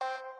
you.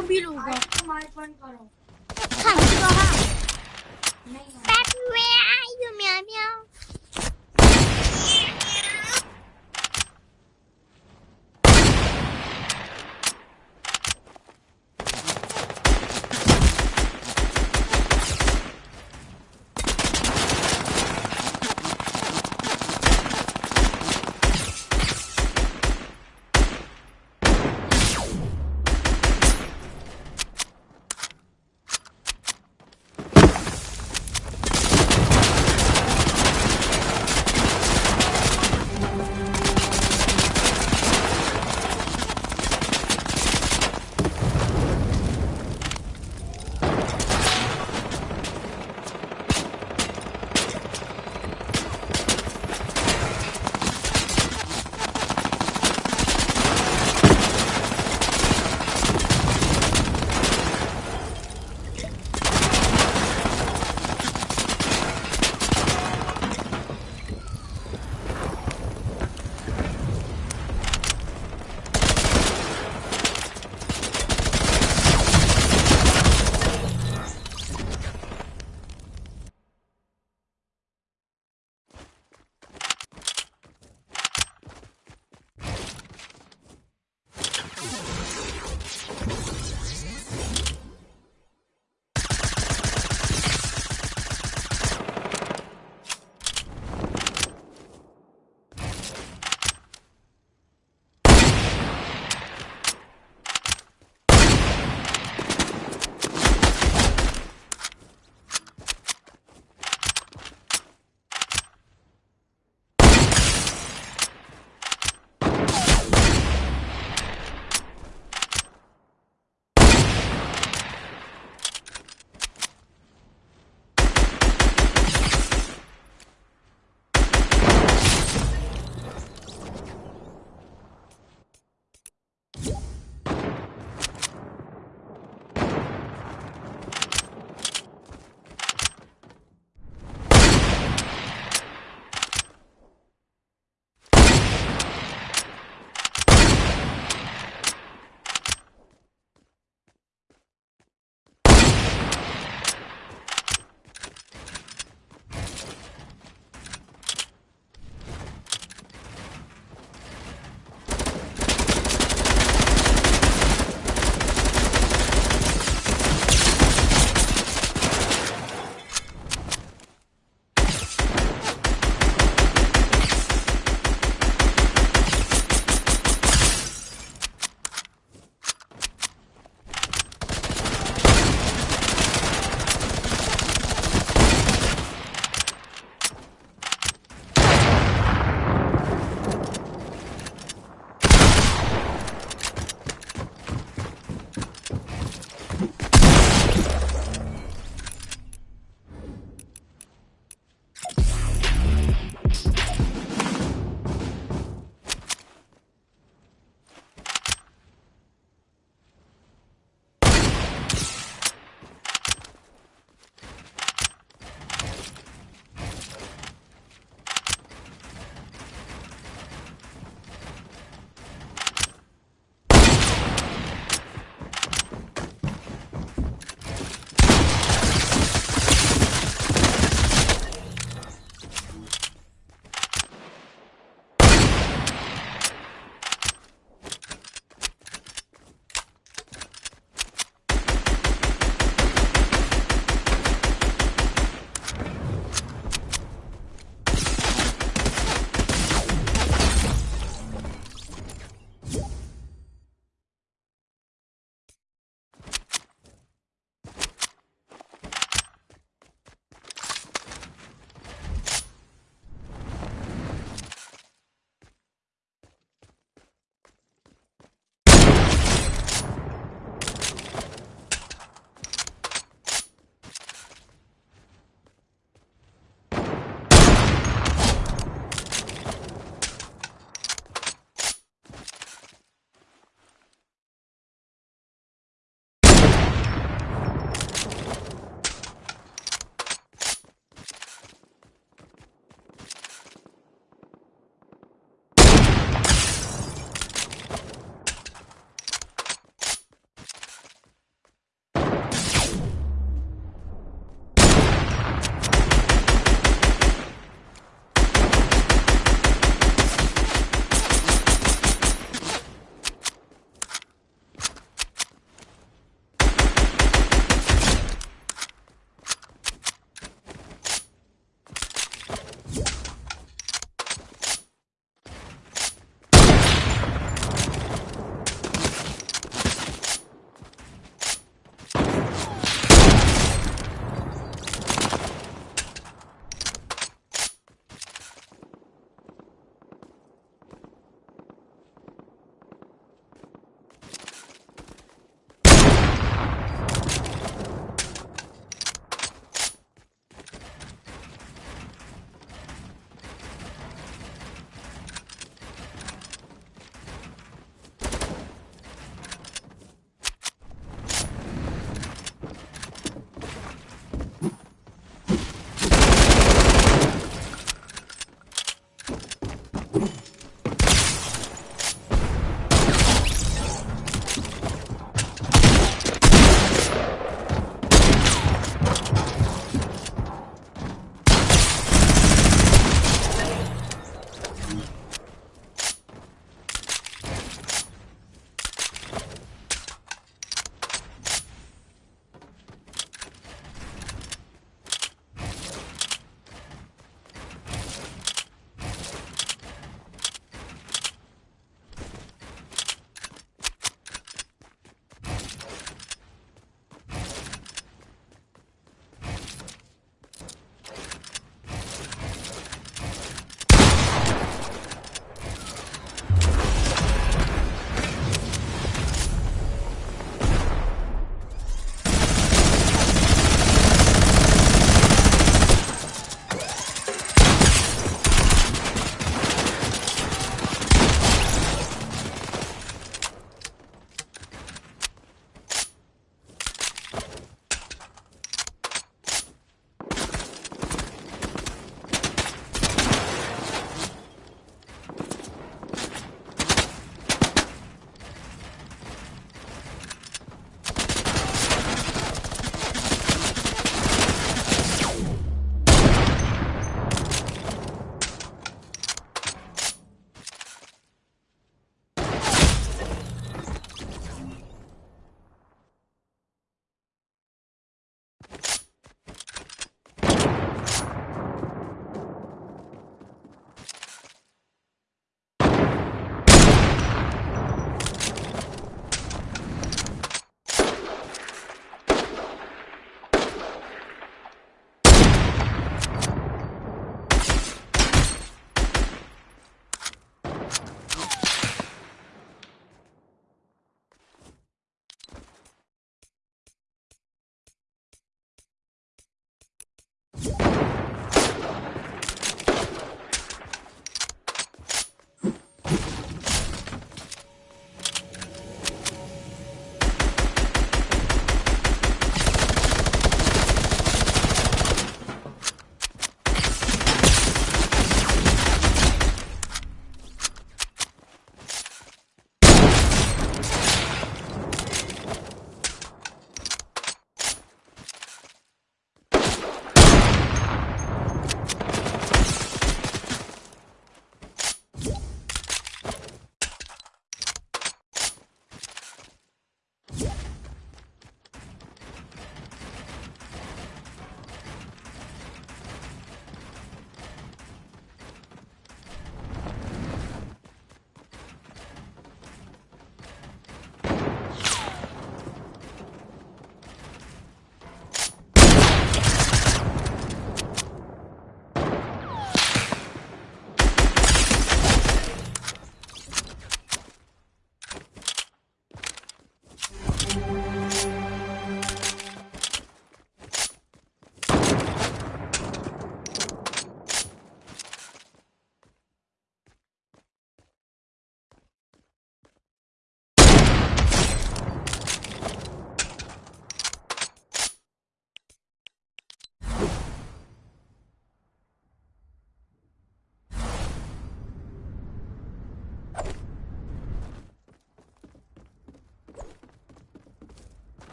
भी लूँगा करो में आई हूँ मैं